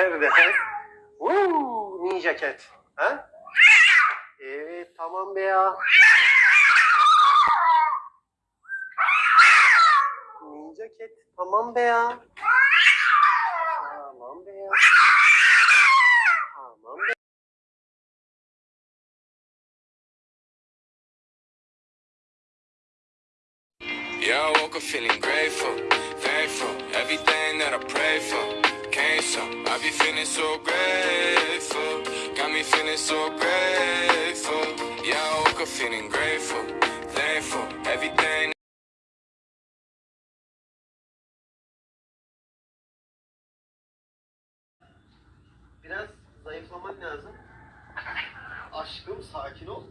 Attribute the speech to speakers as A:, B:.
A: Her nefes. Woo, ninja cat. Ha? Evet tamam be ya. Ninja cat tamam be ya. Tamam be ya. Tamam.
B: Yeah, I woke up feeling grateful, thankful, everything that I prayed for so. I be feeling so grateful, got me feeling so grateful. Yeah, I woke up feeling grateful, thankful, everything.
A: Biraz zayıflaman lazım. Aşkım sakin ol.